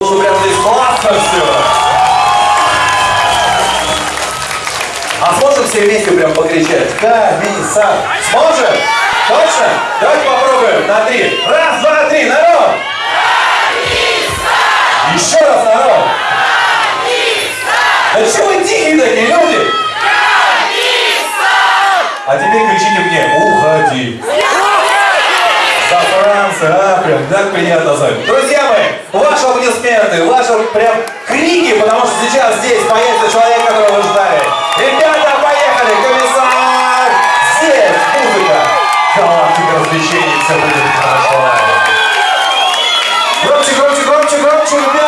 Прям здесь классно все. А сможем все вместе прям покричать? Комиссар. Сможем? Точно? Давайте попробуем на три. Раз, два, три, народ! Еще раз, народ! Да чего вы тихие такие люди? А теперь кричите мне, уходи. За Францию, а, прям так приятно знать. Друзья ваши аплодисменты, ваши прям крики, потому что сейчас здесь появится человек, которого вы ждали. Ребята, поехали, комиссар! Здесь музыка, галактика развлечений, все будет хорошо. Громче, громче, громче, громче, ребята!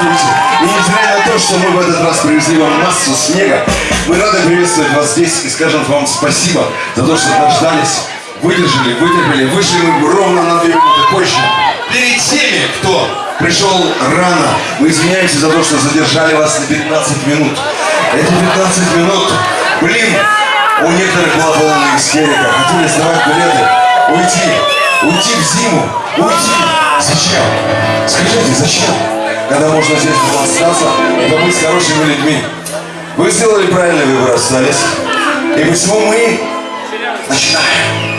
Здравствуйте. И несмотря на то, что мы в этот раз привезли вам массу снега, мы рады приветствовать вас здесь и скажем вам спасибо за то, что дождались, выдержали, вытерпели. Вышли мы ровно на две минуты позже. Перед теми, кто пришел рано, мы извиняемся за то, что задержали вас на 15 минут. Эти 15 минут, блин, у некоторых была полная истерика. Хотели сдавать билеты, уйти, уйти в зиму, уйти. Зачем? Скажите, зачем? Когда можно здесь остаться и побыть с хорошими людьми. Вы сделали правильный выбор, остались. И почему мы начинаем?